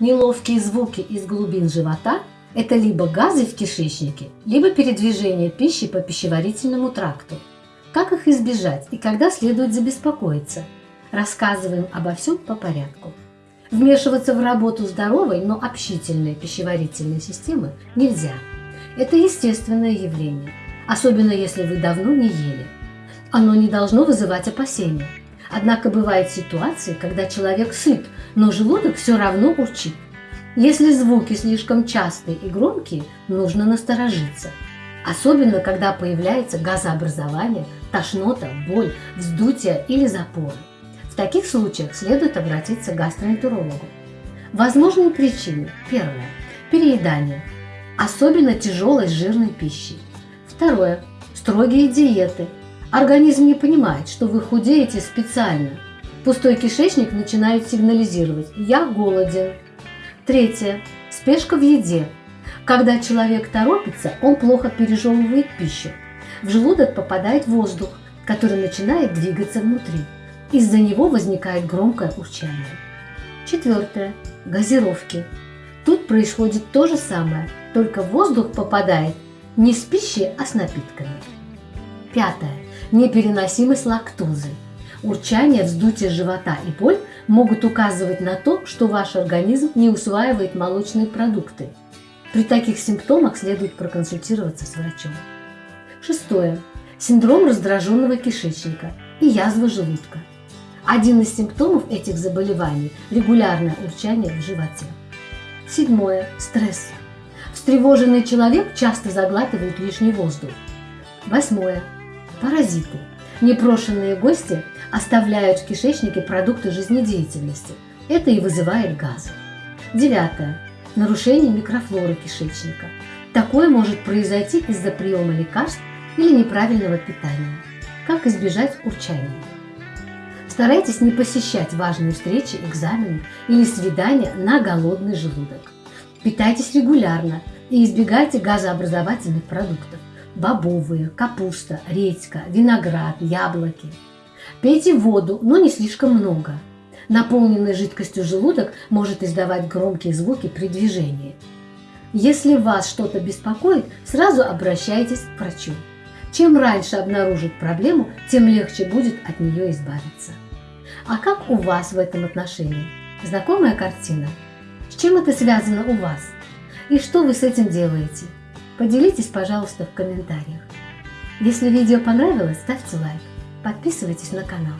Неловкие звуки из глубин живота – это либо газы в кишечнике, либо передвижение пищи по пищеварительному тракту. Как их избежать и когда следует забеспокоиться? Рассказываем обо всем по порядку. Вмешиваться в работу здоровой, но общительной пищеварительной системы нельзя. Это естественное явление, особенно если вы давно не ели. Оно не должно вызывать опасения. Однако бывают ситуации, когда человек сыт, но желудок все равно урчит. Если звуки слишком частые и громкие, нужно насторожиться. Особенно, когда появляется газообразование, тошнота, боль, вздутие или запоры. В таких случаях следует обратиться к гастроэнтерологу. Возможные причины. Первое. Переедание. Особенно тяжелой жирной пищи. Второе. Строгие диеты. Организм не понимает, что вы худеете специально. Пустой кишечник начинает сигнализировать «я голоден». Третье. Спешка в еде. Когда человек торопится, он плохо пережевывает пищу. В желудок попадает воздух, который начинает двигаться внутри. Из-за него возникает громкое урчание. Четвертое. Газировки. Тут происходит то же самое, только воздух попадает не с пищей, а с напитками. Пятое. Непереносимость лактозы. Урчание, вздутие живота и боль могут указывать на то, что ваш организм не усваивает молочные продукты. При таких симптомах следует проконсультироваться с врачом. Шестое. Синдром раздраженного кишечника и язва желудка. Один из симптомов этих заболеваний – регулярное урчание в животе. Седьмое. Стресс. Встревоженный человек часто заглатывает лишний воздух. Восьмое. Паразиты. Непрошенные гости оставляют в кишечнике продукты жизнедеятельности. Это и вызывает газы. Девятое. Нарушение микрофлоры кишечника. Такое может произойти из-за приема лекарств или неправильного питания. Как избежать урчания? Старайтесь не посещать важные встречи, экзамены или свидания на голодный желудок. Питайтесь регулярно и избегайте газообразовательных продуктов. Бобовые, капуста, редька, виноград, яблоки. Пейте воду, но не слишком много. Наполненный жидкостью желудок может издавать громкие звуки при движении. Если вас что-то беспокоит, сразу обращайтесь к врачу. Чем раньше обнаружит проблему, тем легче будет от нее избавиться. А как у вас в этом отношении? Знакомая картина? С чем это связано у вас? И что вы с этим делаете? Поделитесь, пожалуйста, в комментариях. Если видео понравилось, ставьте лайк, подписывайтесь на канал.